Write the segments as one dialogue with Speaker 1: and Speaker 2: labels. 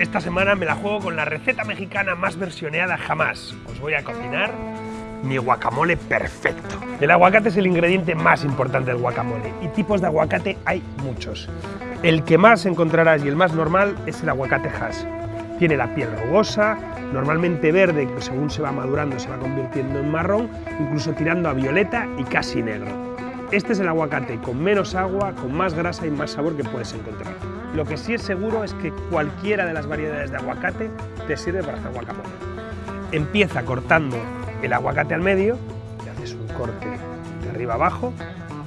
Speaker 1: Esta semana me la juego con la receta mexicana más versioneada jamás. Os voy a cocinar mi guacamole perfecto. El aguacate es el ingrediente más importante del guacamole y tipos de aguacate hay muchos. El que más encontrarás y el más normal es el aguacate hash. Tiene la piel rugosa, normalmente verde, que según se va madurando se va convirtiendo en marrón, incluso tirando a violeta y casi negro. Este es el aguacate con menos agua, con más grasa y más sabor que puedes encontrar. Lo que sí es seguro es que cualquiera de las variedades de aguacate te sirve para hacer guacamole. Empieza cortando el aguacate al medio, le haces un corte de arriba abajo,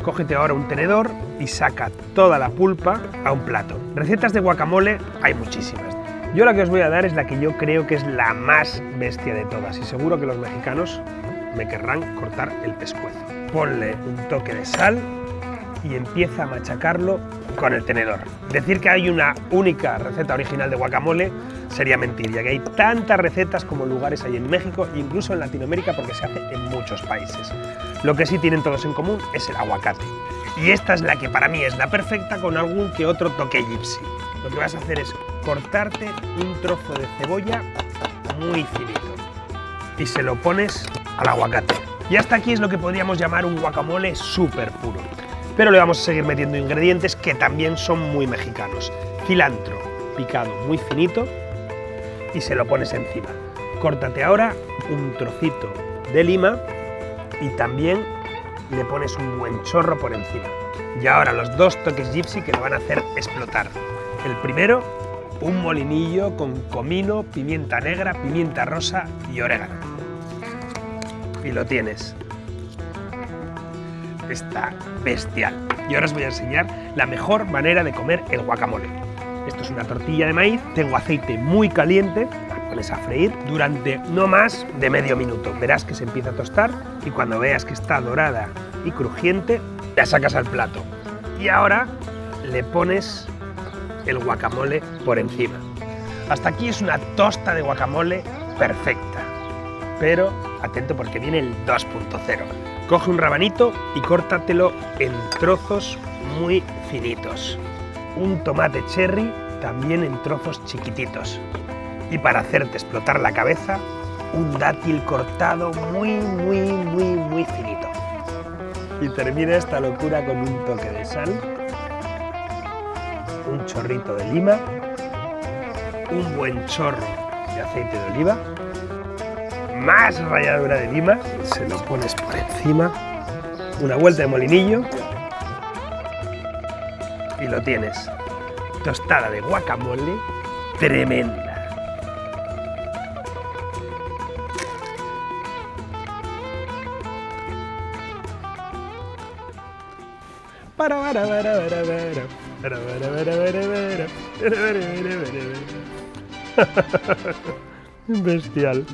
Speaker 1: cógete ahora un tenedor y saca toda la pulpa a un plato. Recetas de guacamole hay muchísimas. Yo la que os voy a dar es la que yo creo que es la más bestia de todas y seguro que los mexicanos me querrán cortar el pescuezo ponle un toque de sal y empieza a machacarlo con el tenedor. Decir que hay una única receta original de guacamole sería mentir, ya que hay tantas recetas como lugares hay en México e incluso en Latinoamérica porque se hace en muchos países. Lo que sí tienen todos en común es el aguacate. Y esta es la que para mí es la perfecta con algún que otro toque gypsy. Lo que vas a hacer es cortarte un trozo de cebolla muy finito y se lo pones al aguacate. Y hasta aquí es lo que podríamos llamar un guacamole súper puro. Pero le vamos a seguir metiendo ingredientes que también son muy mexicanos. Cilantro picado muy finito y se lo pones encima. Córtate ahora un trocito de lima y también le pones un buen chorro por encima. Y ahora los dos toques gypsy que lo van a hacer explotar. El primero, un molinillo con comino, pimienta negra, pimienta rosa y orégano y lo tienes. Está bestial. Y ahora os voy a enseñar la mejor manera de comer el guacamole. Esto es una tortilla de maíz, tengo aceite muy caliente, la pones a freír durante no más de medio minuto. Verás que se empieza a tostar y cuando veas que está dorada y crujiente, la sacas al plato. Y ahora le pones el guacamole por encima. Hasta aquí es una tosta de guacamole perfecta, pero atento porque viene el 2.0. Coge un rabanito y córtatelo en trozos muy finitos. Un tomate cherry también en trozos chiquititos. Y para hacerte explotar la cabeza, un dátil cortado muy, muy, muy, muy finito. Y termina esta locura con un toque de sal, un chorrito de lima, un buen chorro de aceite de oliva más ralladura de lima, se lo pones por encima, una vuelta de molinillo y lo tienes. Tostada de guacamole tremenda. Para, para, para, para, para, Bestial.